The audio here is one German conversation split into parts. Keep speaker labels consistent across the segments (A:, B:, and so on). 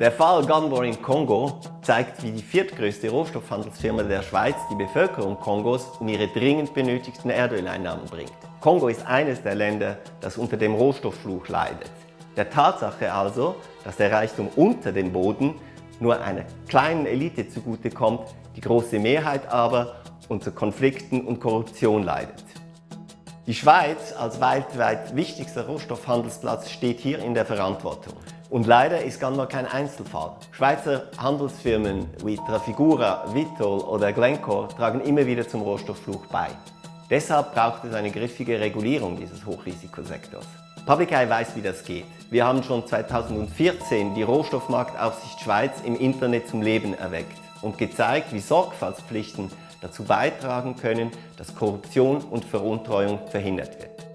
A: Der Fall Gunvor in Kongo zeigt, wie die viertgrößte Rohstoffhandelsfirma der Schweiz die Bevölkerung Kongos um ihre dringend benötigten Erdöleinnahmen bringt. Kongo ist eines der Länder, das unter dem Rohstofffluch leidet. Der Tatsache also, dass der Reichtum unter dem Boden nur einer kleinen Elite zugutekommt, die große Mehrheit aber unter Konflikten und Korruption leidet. Die Schweiz als weltweit wichtigster Rohstoffhandelsplatz steht hier in der Verantwortung. Und leider ist Ganmar kein Einzelfall. Schweizer Handelsfirmen wie Trafigura, Vitol oder Glencore tragen immer wieder zum Rohstofffluch bei. Deshalb braucht es eine griffige Regulierung dieses Hochrisikosektors. Public Eye weiß, wie das geht. Wir haben schon 2014 die Rohstoffmarktaufsicht Schweiz im Internet zum Leben erweckt und gezeigt, wie Sorgfaltspflichten dazu beitragen können, dass Korruption und Veruntreuung verhindert wird.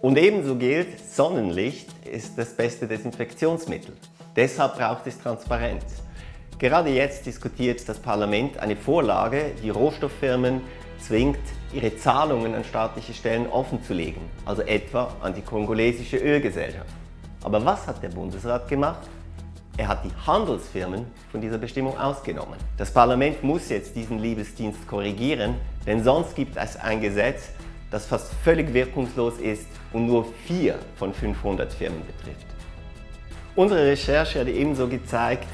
A: Und ebenso gilt, Sonnenlicht ist das beste Desinfektionsmittel. Deshalb braucht es Transparenz. Gerade jetzt diskutiert das Parlament eine Vorlage, die Rohstofffirmen zwingt, ihre Zahlungen an staatliche Stellen offenzulegen, also etwa an die kongolesische Ölgesellschaft. Aber was hat der Bundesrat gemacht? Er hat die Handelsfirmen von dieser Bestimmung ausgenommen. Das Parlament muss jetzt diesen Liebesdienst korrigieren, denn sonst gibt es ein Gesetz, das fast völlig wirkungslos ist und nur vier von 500 Firmen betrifft. Unsere Recherche hat ebenso gezeigt,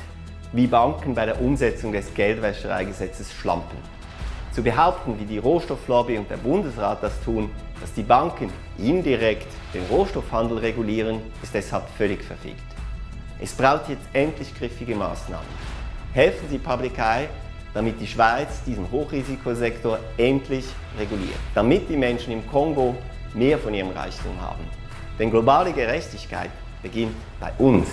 A: wie Banken bei der Umsetzung des Geldwäschereigesetzes schlampen. Zu behaupten, wie die Rohstofflobby und der Bundesrat das tun, dass die Banken indirekt den Rohstoffhandel regulieren, ist deshalb völlig verfehlt. Es braucht jetzt endlich griffige Maßnahmen. Helfen Sie Public Eye, damit die Schweiz diesen Hochrisikosektor endlich reguliert, damit die Menschen im Kongo mehr von ihrem Reichtum haben. Denn globale Gerechtigkeit beginnt bei uns.